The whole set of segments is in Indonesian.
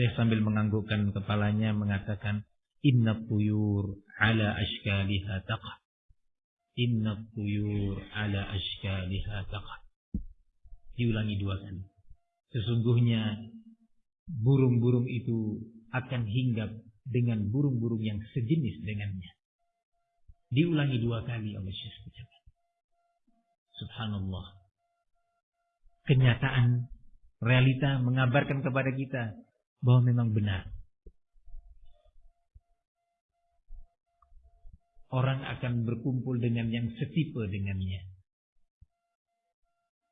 Syekh sambil menganggukkan kepalanya mengatakan inna tuyur ala ashkaliha taqa. Inna tuyur ala ashkaliha taqa. Diulangi dua kali. Sesungguhnya burung-burung itu akan hinggap dengan burung-burung yang sejenis dengannya. Diulangi dua kali oleh Syekh Subhanallah. Kenyataan realita mengabarkan kepada kita bahwa memang benar. Orang akan berkumpul dengan yang setipe dengannya.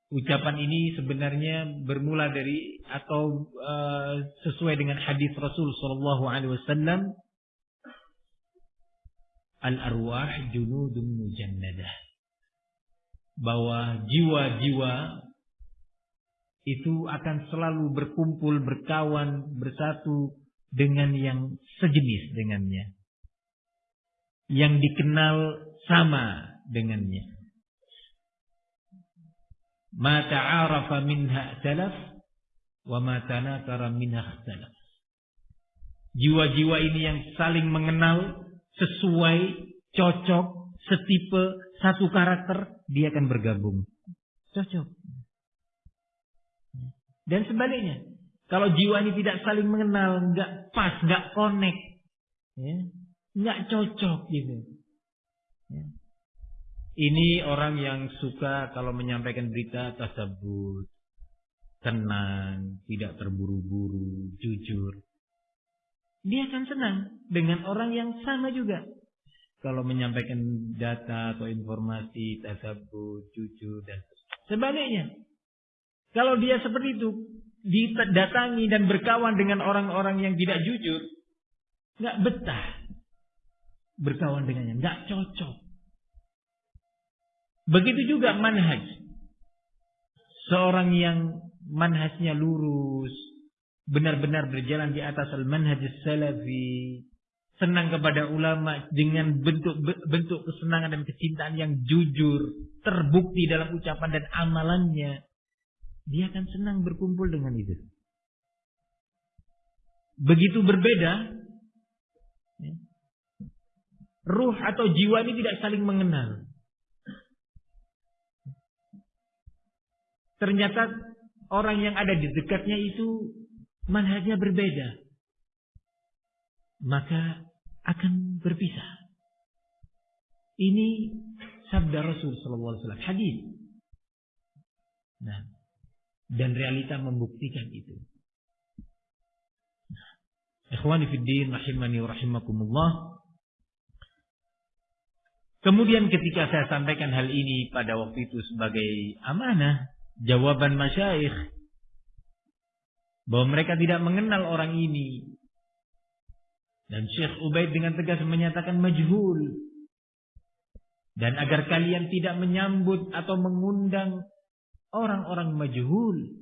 Ucapan ini sebenarnya bermula dari atau uh, sesuai dengan hadis Rasul Shallallahu Alaihi Wasallam. Al arwah junudun mujannadah. Bahwa jiwa-jiwa itu akan selalu berkumpul, berkawan, bersatu dengan yang sejenis dengannya. Yang dikenal sama dengannya. Ma ta'arafa minha salaf wa ma tanakara minha salaf. Jiwa-jiwa ini yang saling mengenal sesuai, cocok, setipe, satu karakter, dia akan bergabung. Cocok. Dan sebaliknya, kalau jiwa ini tidak saling mengenal, nggak pas, nggak connect, ya, nggak cocok gitu. Ya. Ini orang yang suka kalau menyampaikan berita tersebut tenang, tidak terburu-buru, jujur. Dia akan senang dengan orang yang sama juga. Kalau menyampaikan data atau informasi tersebut jujur dan sebaliknya. Kalau dia seperti itu, didatangi dan berkawan dengan orang-orang yang tidak jujur, nggak betah berkawan dengannya, nggak cocok. Begitu juga manhaj. Seorang yang manhajnya lurus, benar-benar berjalan di atas al-manhaj salafi, senang kepada ulama dengan bentuk-bentuk kesenangan dan kecintaan yang jujur, terbukti dalam ucapan dan amalannya, dia akan senang berkumpul dengan itu. Begitu berbeda, ya, ruh atau jiwa ini tidak saling mengenal. Ternyata orang yang ada di dekatnya itu manhajnya berbeda. Maka akan berpisah. Ini sabda Rasul sallallahu alaihi wasallam, hadis. Nah, dan realita membuktikan itu. Ikhwani rahimani rahimakumullah. Kemudian ketika saya sampaikan hal ini pada waktu itu sebagai amanah, jawaban masyaikh bahwa mereka tidak mengenal orang ini. Dan Syekh Ubaid dengan tegas menyatakan majhul. Dan agar kalian tidak menyambut atau mengundang orang-orang majhul